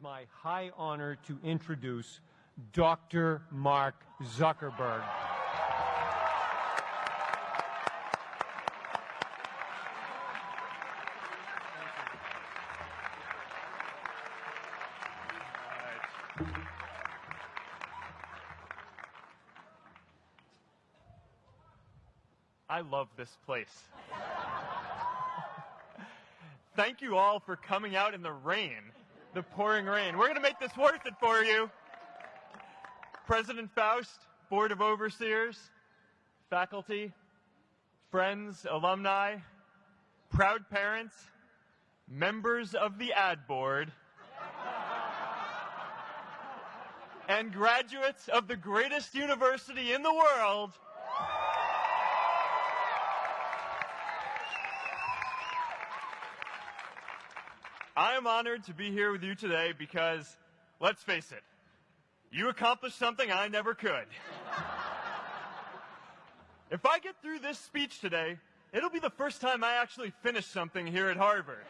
my high honor to introduce Dr. Mark Zuckerberg. I love this place. Thank you all for coming out in the rain the pouring rain. We're going to make this worth it for you. President Faust, Board of Overseers, faculty, friends, alumni, proud parents, members of the ad board, and graduates of the greatest university in the world, I am honored to be here with you today because, let's face it, you accomplished something I never could. if I get through this speech today, it'll be the first time I actually finish something here at Harvard.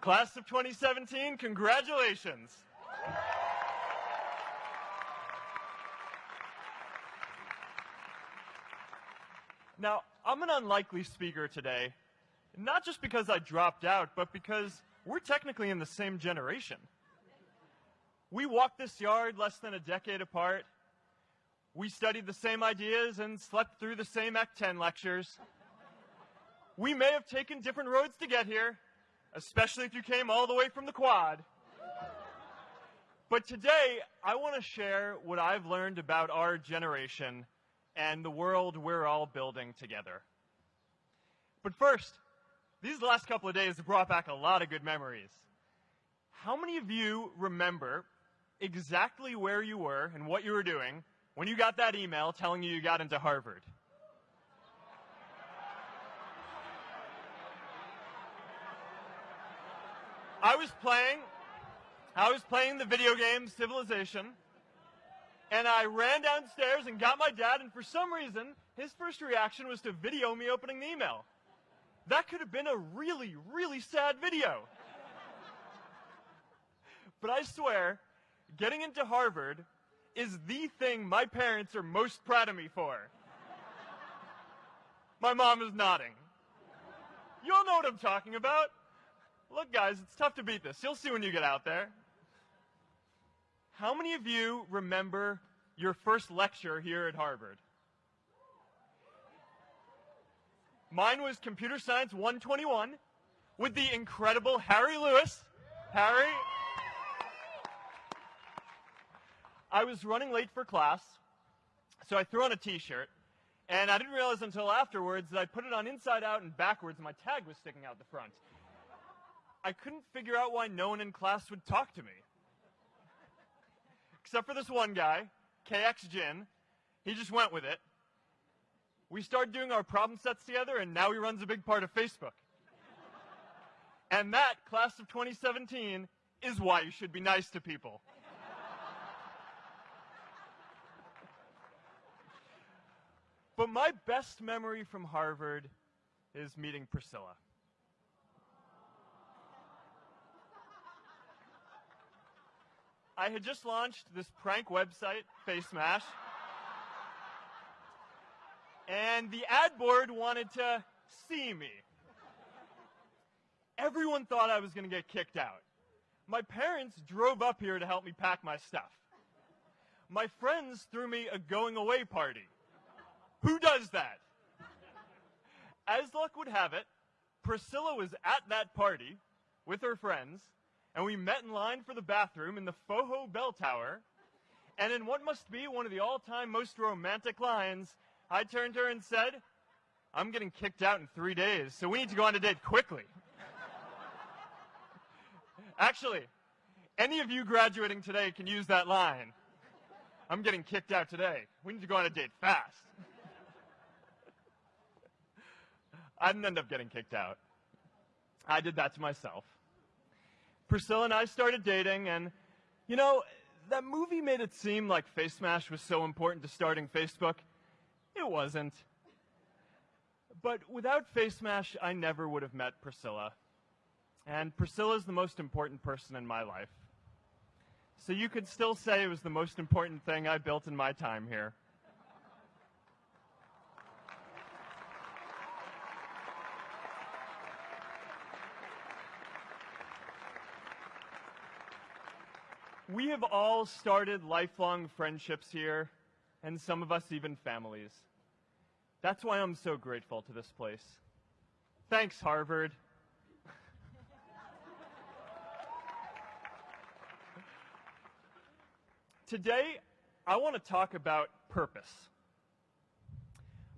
Class of 2017, congratulations. Now, I'm an unlikely speaker today not just because I dropped out, but because we're technically in the same generation. We walked this yard less than a decade apart. We studied the same ideas and slept through the same Ec 10 lectures. We may have taken different roads to get here, especially if you came all the way from the quad. But today, I want to share what I've learned about our generation and the world we're all building together. But first, these last couple of days have brought back a lot of good memories. How many of you remember exactly where you were and what you were doing when you got that email telling you you got into Harvard? I was playing, I was playing the video game Civilization, and I ran downstairs and got my dad, and for some reason, his first reaction was to video me opening the email. That could have been a really, really sad video. But I swear, getting into Harvard is the thing my parents are most proud of me for. My mom is nodding. You all know what I'm talking about. Look, guys, it's tough to beat this. You'll see when you get out there. How many of you remember your first lecture here at Harvard? Mine was Computer Science 121 with the incredible Harry Lewis. Harry. I was running late for class, so I threw on a t-shirt, and I didn't realize until afterwards that I put it on inside out and backwards, and my tag was sticking out the front. I couldn't figure out why no one in class would talk to me. Except for this one guy, KX Jin. He just went with it we started doing our problem sets together, and now he runs a big part of Facebook. and that, class of 2017, is why you should be nice to people. but my best memory from Harvard is meeting Priscilla. I had just launched this prank website, FaceMash and the ad board wanted to see me. Everyone thought I was going to get kicked out. My parents drove up here to help me pack my stuff. My friends threw me a going away party. Who does that? As luck would have it, Priscilla was at that party with her friends, and we met in line for the bathroom in the Pfoho Bell Tower. And in what must be one of the all time most romantic lines, I turned to her and said, I'm getting kicked out in three days, so we need to go on a date quickly. Actually, any of you graduating today can use that line. I'm getting kicked out today. We need to go on a date fast. I didn't end up getting kicked out. I did that to myself. Priscilla and I started dating, and, you know, that movie made it seem like FaceMash was so important to starting Facebook. It wasn't. But without FaceMash, I never would have met Priscilla. and Priscilla's the most important person in my life. So you could still say it was the most important thing I built in my time here. We have all started lifelong friendships here, and some of us even families. That's why I'm so grateful to this place. Thanks, Harvard. Today, I want to talk about purpose.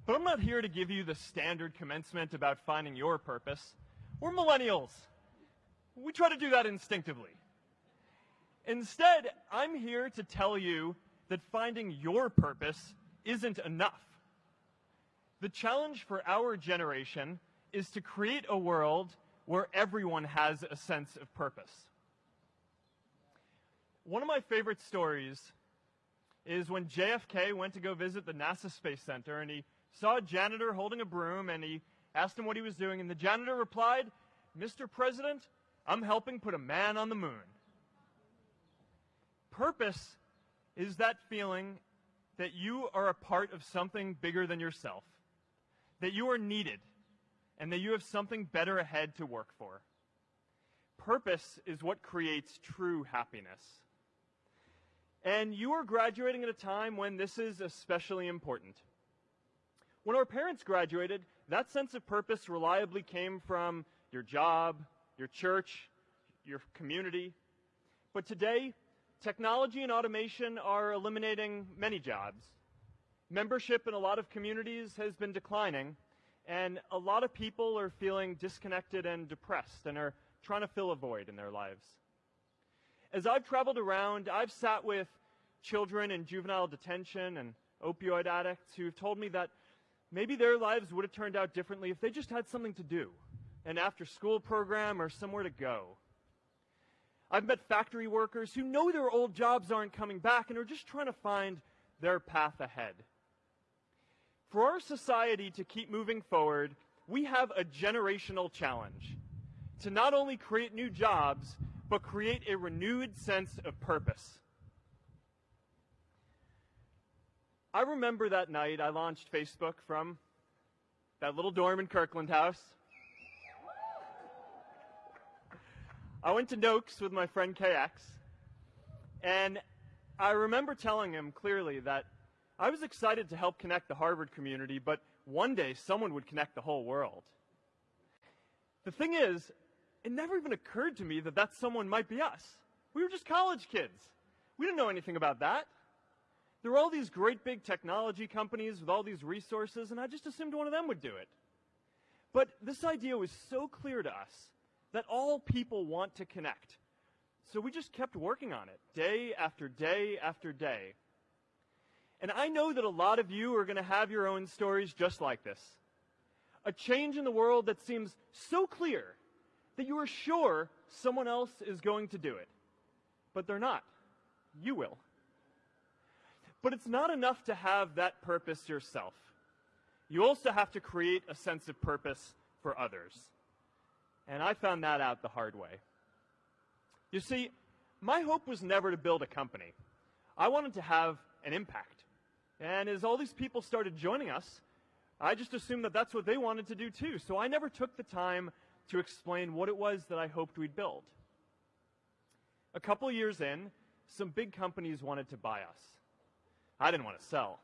But I'm not here to give you the standard commencement about finding your purpose. We're millennials. We try to do that instinctively. Instead, I'm here to tell you that finding your purpose isn't enough. The challenge for our generation is to create a world where everyone has a sense of purpose. One of my favorite stories is when JFK went to go visit the NASA Space Center and he saw a janitor holding a broom and he asked him what he was doing, and the janitor replied, Mr. President, I'm helping put a man on the moon. Purpose is that feeling that you are a part of something bigger than yourself, that you are needed, and that you have something better ahead to work for. Purpose is what creates true happiness. And you are graduating at a time when this is especially important. When our parents graduated, that sense of purpose reliably came from your job, your church, your community. But today, Technology and automation are eliminating many jobs. Membership in a lot of communities has been declining, and a lot of people are feeling disconnected and depressed and are trying to fill a void in their lives. As I've traveled around, I've sat with children in juvenile detention and opioid addicts who've told me that maybe their lives would have turned out differently if they just had something to do, an after school program or somewhere to go. I've met factory workers who know their old jobs aren't coming back and are just trying to find their path ahead. For our society to keep moving forward, we have a generational challenge to not only create new jobs, but create a renewed sense of purpose. I remember that night I launched Facebook from that little dorm in Kirkland House. I went to Noch's with my friend KX, and I remember telling him clearly that I was excited to help connect the Harvard community, but one day someone would connect the whole world. The thing is, it never even occurred to me that that someone might be us. We were just college kids. We didn't know anything about that. There were all these great big technology companies with all these resources, and I just assumed one of them would do it. But this idea was so clear to us that all people want to connect. So we just kept working on it day after day after day. And I know that a lot of you are going to have your own stories just like this. A change in the world that seems so clear that you are sure someone else is going to do it. But they're not. You will. But it's not enough to have that purpose yourself. You also have to create a sense of purpose for others. And I found that out the hard way. You see, my hope was never to build a company. I wanted to have an impact. And as all these people started joining us, I just assumed that that's what they wanted to do too. So I never took the time to explain what it was that I hoped we'd build. A couple years in, some big companies wanted to buy us. I didn't want to sell.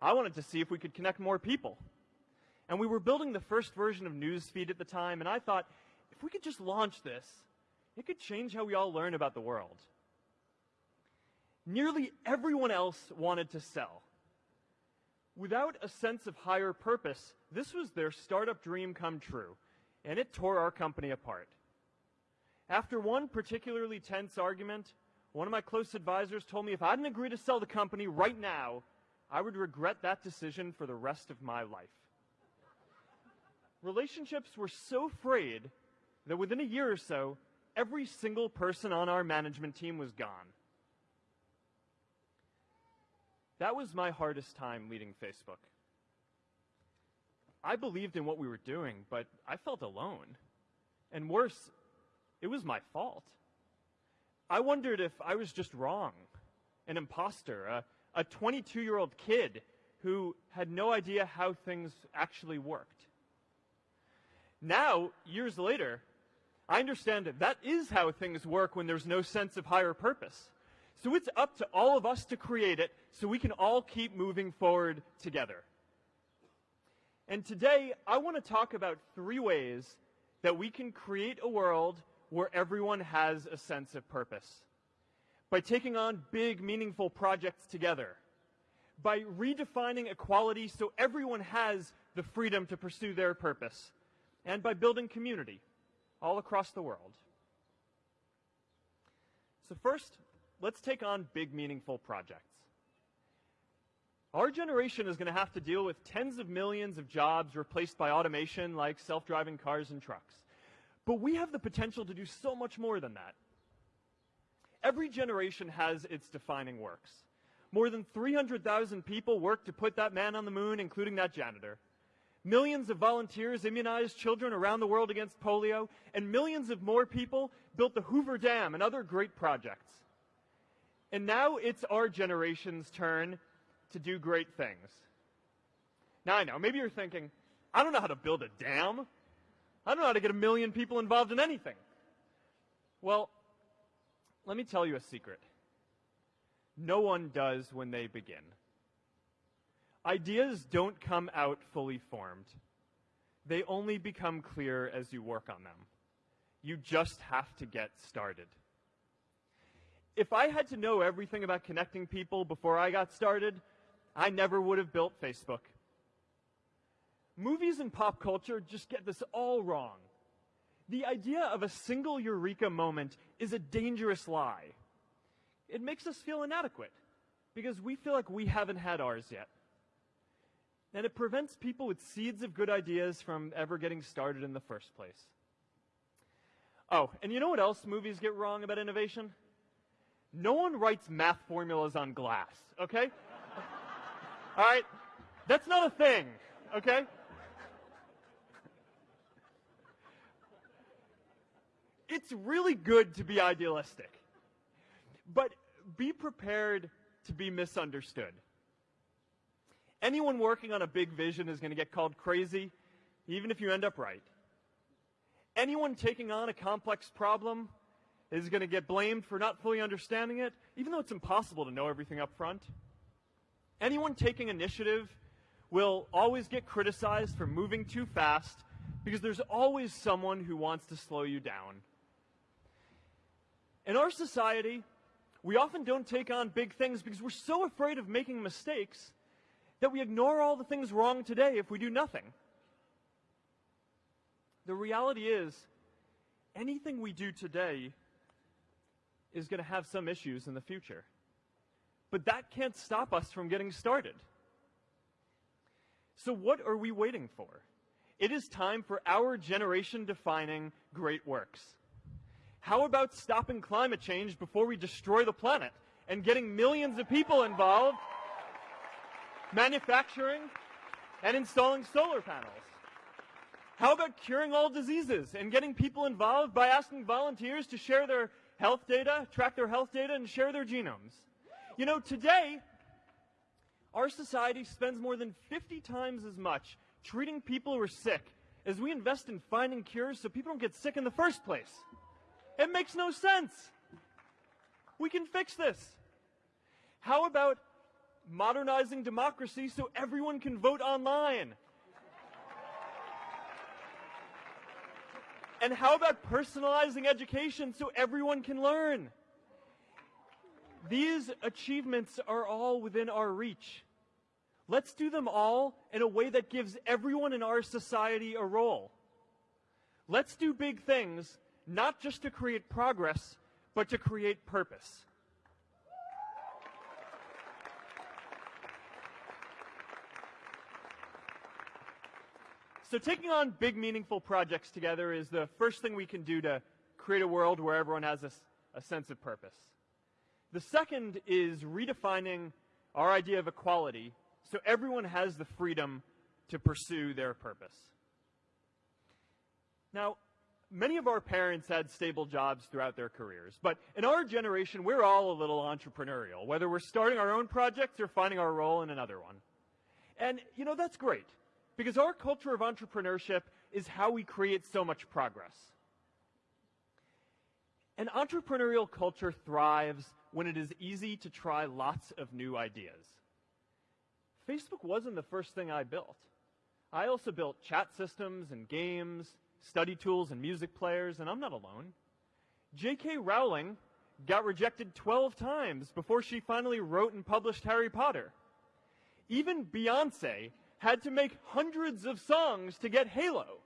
I wanted to see if we could connect more people. And we were building the first version of Newsfeed at the time, and I thought, if we could just launch this, it could change how we all learn about the world. Nearly everyone else wanted to sell. Without a sense of higher purpose, this was their startup dream come true, and it tore our company apart. After one particularly tense argument, one of my close advisors told me if I didn't agree to sell the company right now, I would regret that decision for the rest of my life relationships were so frayed that within a year or so, every single person on our management team was gone. That was my hardest time leading Facebook. I believed in what we were doing, but I felt alone. And worse, it was my fault. I wondered if I was just wrong, an imposter, a, a 22 year old kid who had no idea how things actually worked. Now, years later, I understand that that is how things work when there's no sense of higher purpose. So it's up to all of us to create it so we can all keep moving forward together. And today, I want to talk about three ways that we can create a world where everyone has a sense of purpose. By taking on big, meaningful projects together. By redefining equality so everyone has the freedom to pursue their purpose. And by building community all across the world. So first, let's take on big, meaningful projects. Our generation is going to have to deal with tens of millions of jobs replaced by automation like self-driving cars and trucks. But we have the potential to do so much more than that. Every generation has its defining works. More than 300,000 people worked to put that man on the moon, including that janitor. Millions of volunteers immunized children around the world against polio, and millions of more people built the Hoover Dam and other great projects. And now it's our generation's turn to do great things. Now I know, maybe you're thinking, I don't know how to build a dam. I don't know how to get a million people involved in anything. Well, let me tell you a secret. No one does when they begin. Ideas don't come out fully formed. They only become clear as you work on them. You just have to get started. If I had to know everything about connecting people before I got started, I never would have built Facebook. Movies and pop culture just get this all wrong. The idea of a single eureka moment is a dangerous lie. It makes us feel inadequate because we feel like we haven't had ours yet and it prevents people with seeds of good ideas from ever getting started in the first place. Oh, and you know what else movies get wrong about innovation? No one writes math formulas on glass, okay? All right? That's not a thing, okay? It's really good to be idealistic, but be prepared to be misunderstood. Anyone working on a big vision is going to get called crazy, even if you end up right. Anyone taking on a complex problem is going to get blamed for not fully understanding it, even though it's impossible to know everything up front. Anyone taking initiative will always get criticized for moving too fast because there's always someone who wants to slow you down. In our society, we often don't take on big things because we're so afraid of making mistakes that we ignore all the things wrong today if we do nothing. The reality is, anything we do today is going to have some issues in the future. But that can't stop us from getting started. So, what are we waiting for? It is time for our generation defining great works. How about stopping climate change before we destroy the planet and getting millions of people involved manufacturing, and installing solar panels? How about curing all diseases and getting people involved by asking volunteers to share their health data, track their health data, and share their genomes? You know, today, our society spends more than 50 times as much treating people who are sick as we invest in finding cures so people don't get sick in the first place. It makes no sense. We can fix this. How about modernizing democracy so everyone can vote online. And how about personalizing education so everyone can learn? These achievements are all within our reach. Let's do them all in a way that gives everyone in our society a role. Let's do big things, not just to create progress, but to create purpose. So taking on big, meaningful projects together is the first thing we can do to create a world where everyone has a, a sense of purpose. The second is redefining our idea of equality so everyone has the freedom to pursue their purpose. Now, many of our parents had stable jobs throughout their careers, but in our generation, we're all a little entrepreneurial, whether we're starting our own projects or finding our role in another one. And, you know, that's great, because our culture of entrepreneurship is how we create so much progress. An entrepreneurial culture thrives when it is easy to try lots of new ideas. Facebook wasn't the first thing I built. I also built chat systems and games, study tools and music players, and I'm not alone. J.K. Rowling got rejected 12 times before she finally wrote and published Harry Potter. Even Beyonce had to make hundreds of songs to get Halo.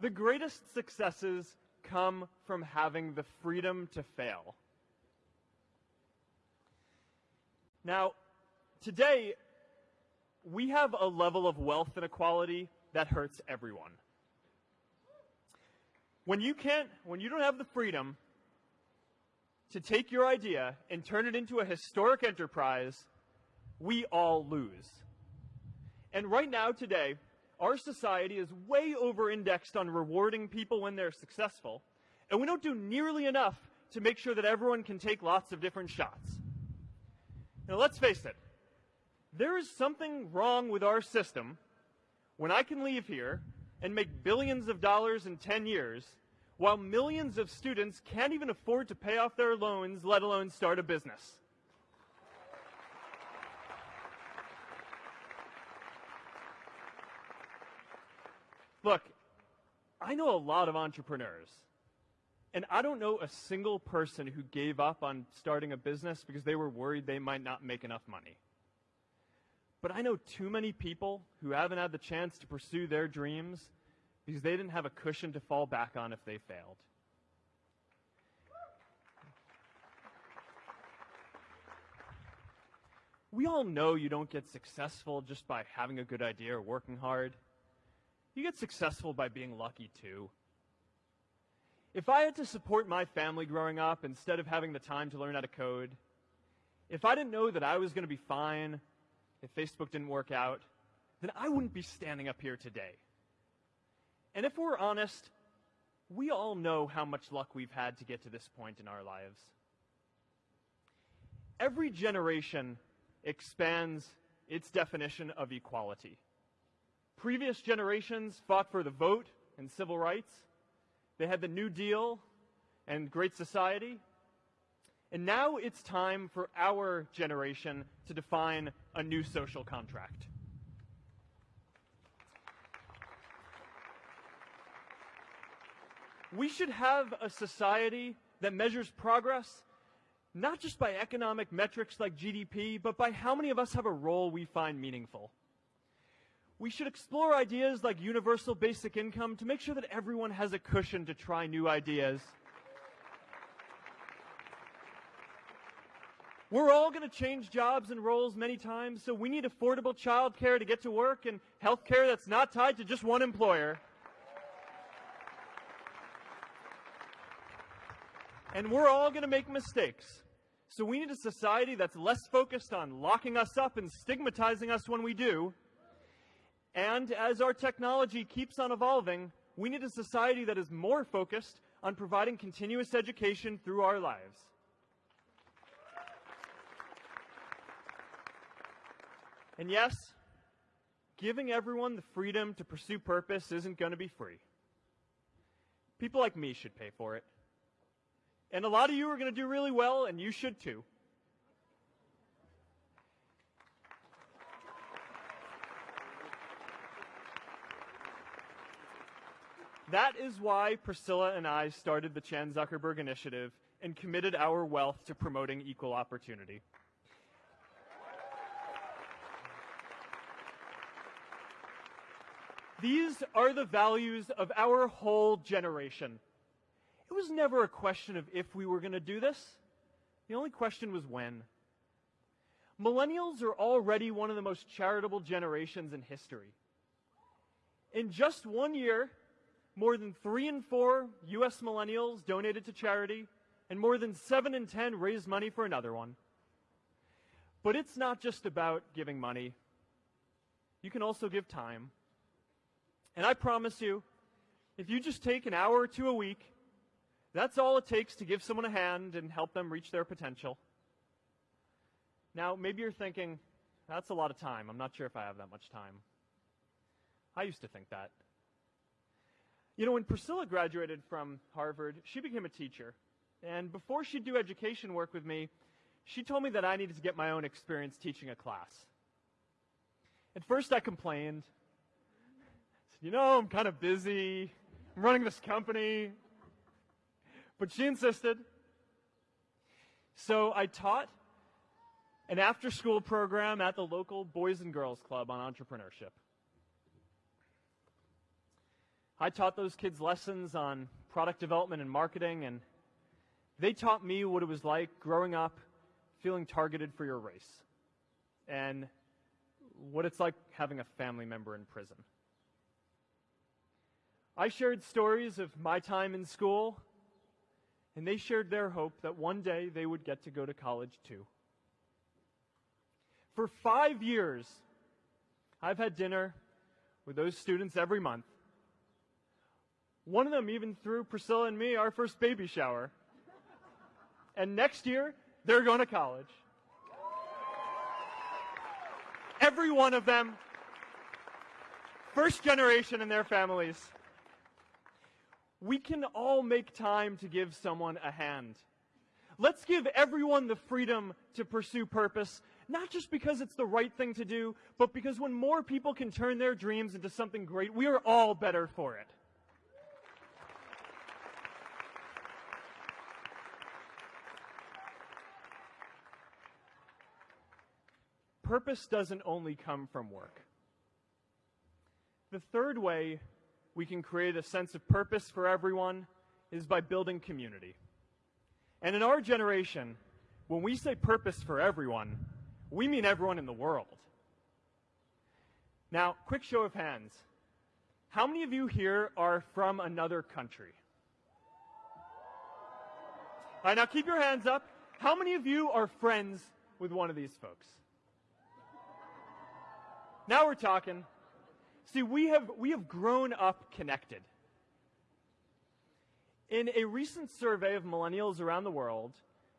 the greatest successes come from having the freedom to fail. Now, today, we have a level of wealth inequality that hurts everyone. When you can't, when you don't have the freedom to take your idea and turn it into a historic enterprise, we all lose. And right now, today, our society is way over indexed on rewarding people when they're successful, and we don't do nearly enough to make sure that everyone can take lots of different shots. Now, let's face it, there is something wrong with our system when I can leave here and make billions of dollars in 10 years while millions of students can't even afford to pay off their loans, let alone start a business. Look, I know a lot of entrepreneurs. And I don't know a single person who gave up on starting a business because they were worried they might not make enough money. But I know too many people who haven't had the chance to pursue their dreams because they didn't have a cushion to fall back on if they failed. We all know you don't get successful just by having a good idea or working hard. You get successful by being lucky too. If I had to support my family growing up instead of having the time to learn how to code, if I didn't know that I was going to be fine if Facebook didn't work out, then I wouldn't be standing up here today. And if we're honest, we all know how much luck we've had to get to this point in our lives. Every generation expands its definition of equality. Previous generations fought for the vote and civil rights. They had the New Deal and Great Society. And now it's time for our generation to define a new social contract. We should have a society that measures progress not just by economic metrics like GDP, but by how many of us have a role we find meaningful. We should explore ideas like universal basic income to make sure that everyone has a cushion to try new ideas. We're all going to change jobs and roles many times, so we need affordable childcare to get to work and health care that's not tied to just one employer. And we're all going to make mistakes. So we need a society that's less focused on locking us up and stigmatizing us when we do, and as our technology keeps on evolving, we need a society that is more focused on providing continuous education through our lives. And yes, giving everyone the freedom to pursue purpose isn't going to be free. People like me should pay for it. And a lot of you are going to do really well, and you should too. That is why Priscilla and I started the Chan Zuckerberg Initiative and committed our wealth to promoting equal opportunity. These are the values of our whole generation. It was never a question of if we were going to do this. The only question was when. Millennials are already one of the most charitable generations in history. In just one year, more than three in four U.S. millennials donated to charity, and more than seven in ten raised money for another one. But it's not just about giving money. You can also give time. And I promise you, if you just take an hour or two a week, that's all it takes to give someone a hand and help them reach their potential. Now, maybe you're thinking, that's a lot of time. I'm not sure if I have that much time. I used to think that. You know, when Priscilla graduated from Harvard, she became a teacher. And before she'd do education work with me, she told me that I needed to get my own experience teaching a class. At first, I complained. I said, you know, I'm kind of busy. I'm running this company. But she insisted. So I taught an after school program at the local Boys and Girls Club on entrepreneurship. I taught those kids lessons on product development and marketing, and they taught me what it was like growing up feeling targeted for your race and what it's like having a family member in prison. I shared stories of my time in school, and they shared their hope that one day they would get to go to college too. For five years, I've had dinner with those students every month. One of them even threw Priscilla and me our first baby shower. And next year, they're going to college. Every one of them, first generation in their families. We can all make time to give someone a hand. Let's give everyone the freedom to pursue purpose, not just because it's the right thing to do, but because when more people can turn their dreams into something great, we are all better for it. Purpose doesn't only come from work. The third way we can create a sense of purpose for everyone is by building community. And in our generation, when we say purpose for everyone, we mean everyone in the world. Now, quick show of hands. How many of you here are from another country? All right, now keep your hands up. How many of you are friends with one of these folks? Now we're talking. See, we have, we have grown up connected. In a recent survey of millennials around the world,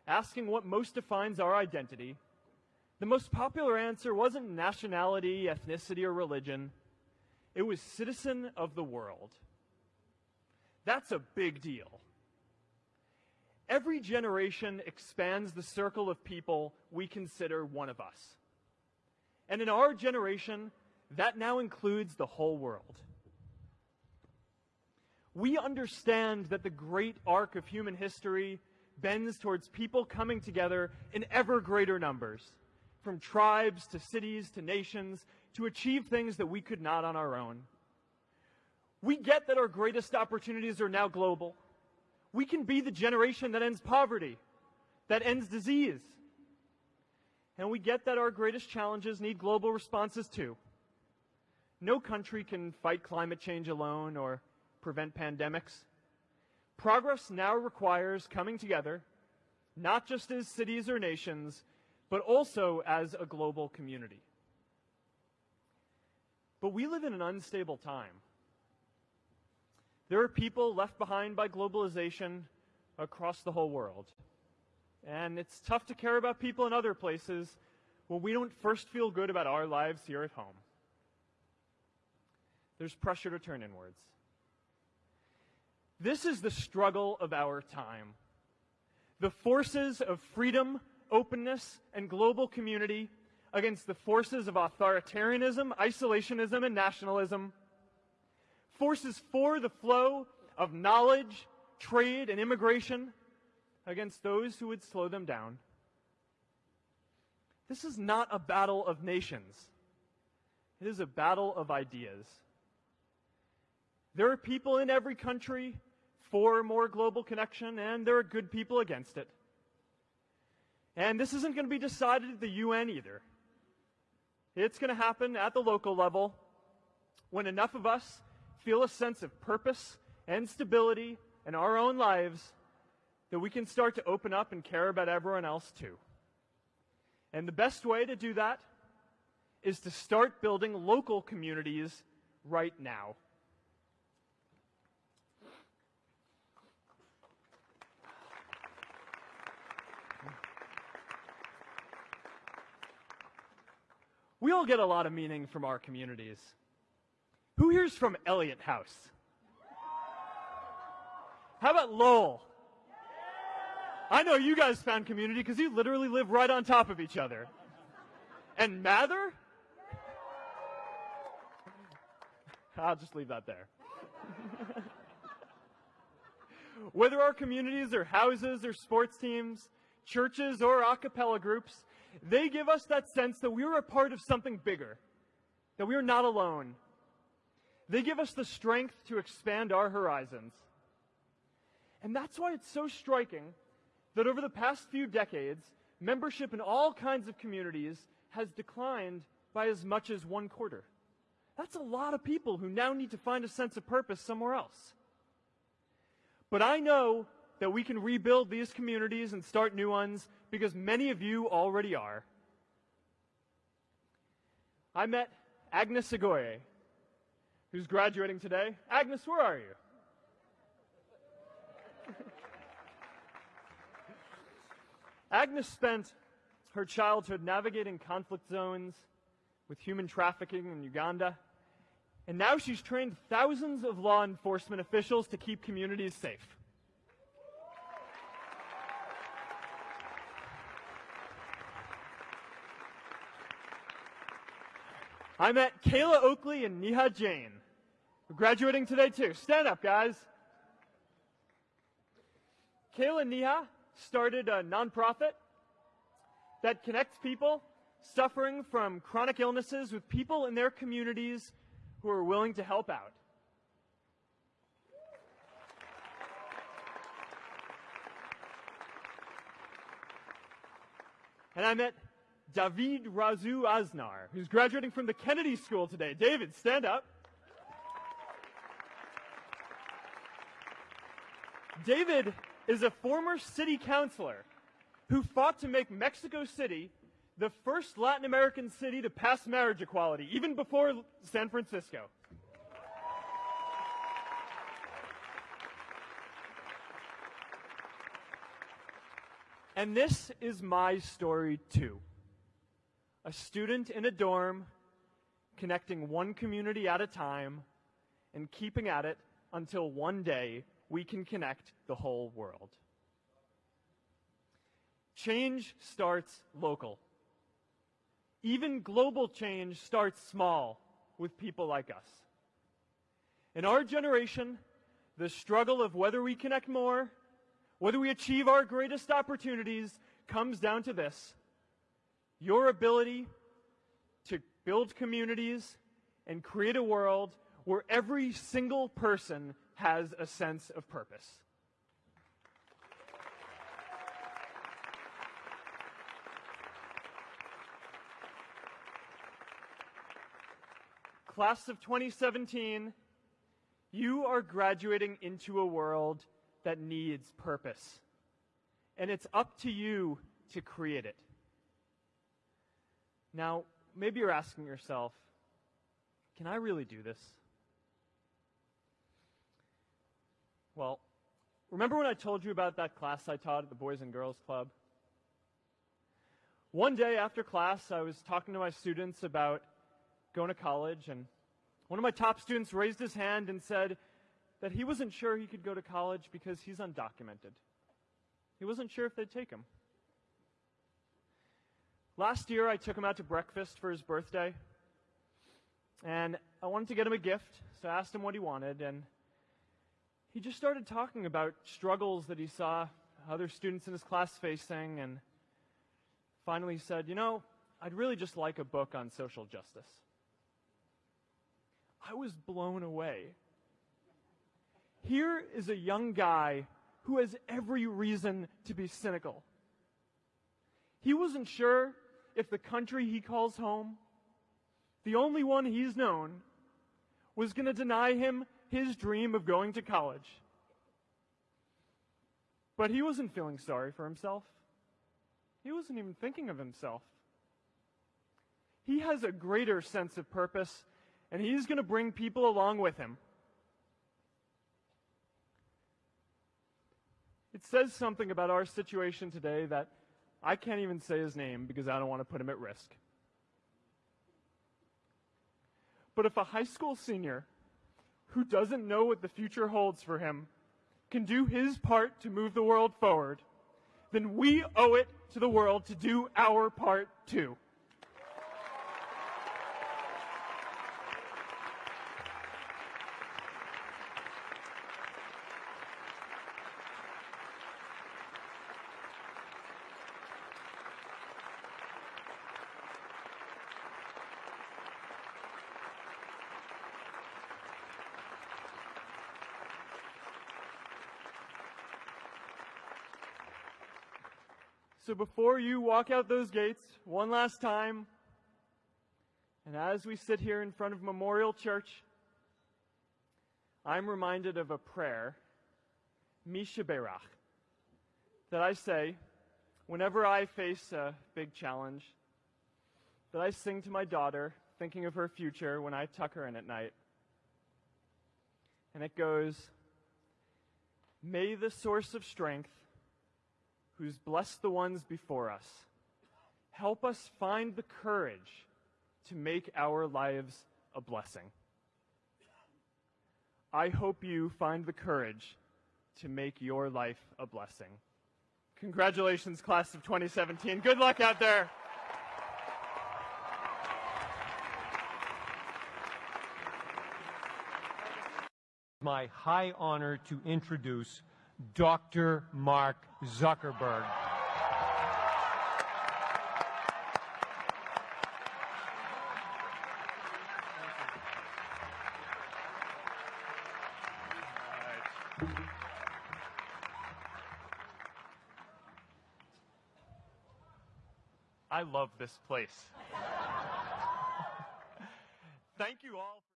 asking what most defines our identity, the most popular answer wasn't nationality, ethnicity, or religion. It was citizen of the world. That's a big deal. Every generation expands the circle of people we consider one of us. And in our generation, that now includes the whole world. We understand that the great arc of human history bends towards people coming together in ever greater numbers, from tribes to cities to nations, to achieve things that we could not on our own. We get that our greatest opportunities are now global. We can be the generation that ends poverty, that ends disease, and we get that our greatest challenges need global responses too. No country can fight climate change alone or prevent pandemics. Progress now requires coming together, not just as cities or nations, but also as a global community. But we live in an unstable time. There are people left behind by globalization across the whole world. And it's tough to care about people in other places when we don't first feel good about our lives here at home. There's pressure to turn inwards. This is the struggle of our time. The forces of freedom, openness, and global community against the forces of authoritarianism, isolationism, and nationalism. Forces for the flow of knowledge, trade, and immigration against those who would slow them down. This is not a battle of nations. It is a battle of ideas. There are people in every country for more global connection, and there are good people against it. And this isn't going to be decided at the UN either. It's going to happen at the local level when enough of us feel a sense of purpose and stability in our own lives that we can start to open up and care about everyone else too. And the best way to do that is to start building local communities right now. We all get a lot of meaning from our communities. Who here's from Eliot House? How about Lowell? I know you guys found community because you literally live right on top of each other. And Mather? I'll just leave that there. Whether our communities are houses or sports teams, churches or a cappella groups, they give us that sense that we are a part of something bigger, that we are not alone. They give us the strength to expand our horizons. And that's why it's so striking that over the past few decades, membership in all kinds of communities has declined by as much as one quarter. That's a lot of people who now need to find a sense of purpose somewhere else. But I know that we can rebuild these communities and start new ones because many of you already are. I met Agnes Igoye, who's graduating today. Agnes, where are you? Agnes spent her childhood navigating conflict zones with human trafficking in Uganda, and now she's trained thousands of law enforcement officials to keep communities safe. I met Kayla Oakley and Neha Jain, who are graduating today too. Stand up, guys. Kayla and Neha started a nonprofit that connects people suffering from chronic illnesses with people in their communities who are willing to help out. And I met David Razu Aznar, who's graduating from the Kennedy School today. David, stand up. David is a former city councilor who fought to make Mexico City the first Latin American city to pass marriage equality, even before San Francisco. And this is my story too a student in a dorm, connecting one community at a time, and keeping at it until one day we can connect the whole world. Change starts local. Even global change starts small with people like us. In our generation, the struggle of whether we connect more, whether we achieve our greatest opportunities, comes down to this your ability to build communities and create a world where every single person has a sense of purpose. Class of 2017, you are graduating into a world that needs purpose. And it's up to you to create it. Now, maybe you're asking yourself, can I really do this? Well, remember when I told you about that class I taught at the Boys and Girls Club? One day after class, I was talking to my students about going to college, and one of my top students raised his hand and said that he wasn't sure he could go to college because he's undocumented. He wasn't sure if they'd take him. Last year, I took him out to breakfast for his birthday, and I wanted to get him a gift, so I asked him what he wanted, and he just started talking about struggles that he saw other students in his class facing, and finally he said, You know, I'd really just like a book on social justice. I was blown away. Here is a young guy who has every reason to be cynical. He wasn't sure if the country he calls home, the only one he's known, was going to deny him his dream of going to college. But he wasn't feeling sorry for himself. He wasn't even thinking of himself. He has a greater sense of purpose, and he's going to bring people along with him. It says something about our situation today that I can't even say his name because I don't want to put him at risk. But if a high school senior who doesn't know what the future holds for him can do his part to move the world forward, then we owe it to the world to do our part too. So before you walk out those gates one last time, and as we sit here in front of Memorial Church, I'm reminded of a prayer, Mi Shebeirach, that I say whenever I face a big challenge, that I sing to my daughter, thinking of her future when I tuck her in at night. And it goes, May the source of strength who's blessed the ones before us. Help us find the courage to make our lives a blessing. I hope you find the courage to make your life a blessing. Congratulations, class of 2017. Good luck out there. My high honor to introduce Dr. Mark Zuckerberg. I love this place. Thank you all.